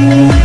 you.